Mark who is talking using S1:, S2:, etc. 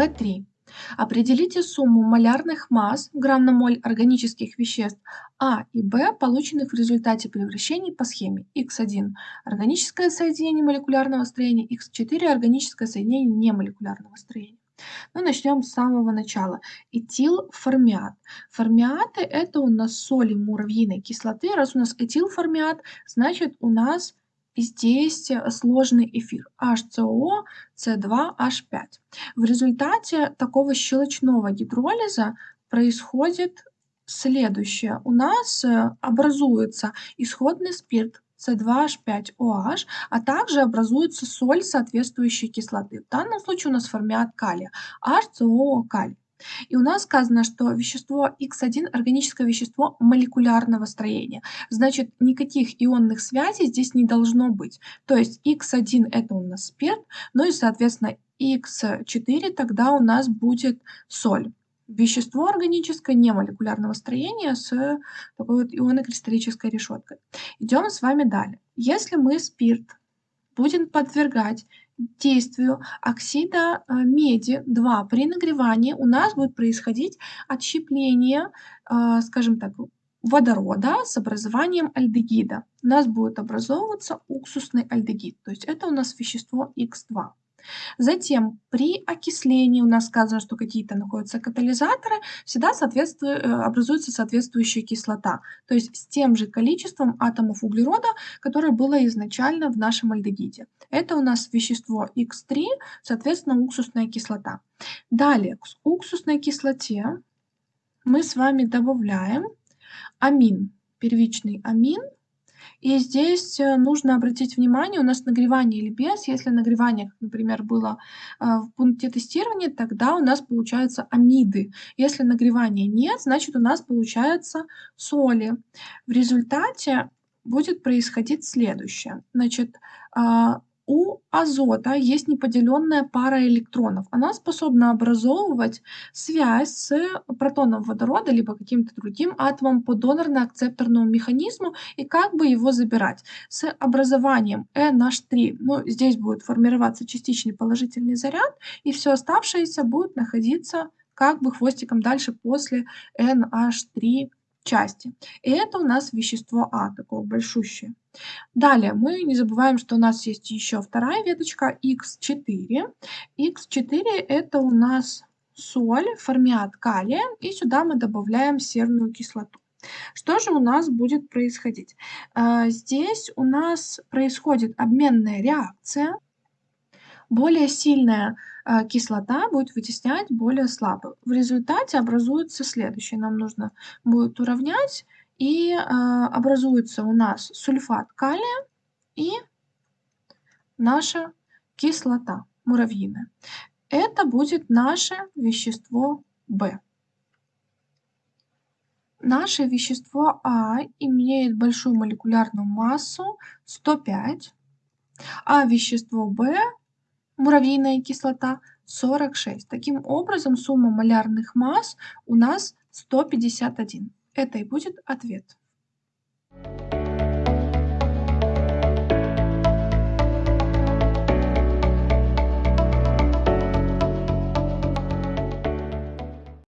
S1: B3. Определите сумму малярных масс грамм на моль органических веществ А и Б, полученных в результате превращений по схеме Х1 – органическое соединение молекулярного строения, Х4 – органическое соединение немолекулярного строения. Ну, начнем с самого начала. Этилформиат. Формиаты – это у нас соли муравьиной кислоты. Раз у нас этилформиат, значит у нас здесь сложный эфир HCO, C2, H5. В результате такого щелочного гидролиза происходит следующее. У нас э, образуется исходный спирт С2H5OH, а также образуется соль соответствующей кислоты. В данном случае у нас формиат калия, HCO калий. И у нас сказано, что вещество Х1 – органическое вещество молекулярного строения. Значит, никаких ионных связей здесь не должно быть. То есть Х1 – это у нас спирт, ну и, соответственно, Х4 тогда у нас будет соль. Вещество органическое немолекулярного строения с такой вот ионокристаллической решеткой. Идем с вами далее. Если мы спирт будем подвергать действию оксида э, меди 2 при нагревании у нас будет происходить отщепление, э, скажем так, водорода с образованием альдегида. У нас будет образовываться уксусный альдегид, то есть это у нас вещество Х2. Затем при окислении у нас сказано, что какие-то находятся катализаторы, всегда э, образуется соответствующая кислота, то есть с тем же количеством атомов углерода, которое было изначально в нашем альдегиде. Это у нас вещество Х3, соответственно, уксусная кислота. Далее, к уксусной кислоте мы с вами добавляем амин, первичный амин – и здесь э, нужно обратить внимание, у нас нагревание или без. Если нагревание, например, было э, в пункте тестирования, тогда у нас получаются амиды. Если нагревания нет, значит у нас получаются соли. В результате будет происходить следующее. Значит, а, у азота есть неподеленная пара электронов. Она способна образовывать связь с протоном водорода либо каким-то другим атомом по донорно-акцепторному механизму и как бы его забирать. С образованием NH3, ну, здесь будет формироваться частичный положительный заряд, и все оставшееся будет находиться как бы хвостиком дальше после NH3 части. И это у нас вещество А, такое большущее. Далее мы не забываем, что у нас есть еще вторая веточка Х4. Х4 это у нас соль, формиат калия, и сюда мы добавляем серную кислоту. Что же у нас будет происходить? А, здесь у нас происходит обменная реакция. Более сильная а, кислота будет вытеснять более слабую. В результате образуется следующее. Нам нужно будет уравнять и э, образуется у нас сульфат калия и наша кислота муравьиная. Это будет наше вещество В. Наше вещество А имеет большую молекулярную массу 105, а вещество В, муравьиная кислота, 46. Таким образом, сумма малярных масс у нас 151. Это и будет ответ.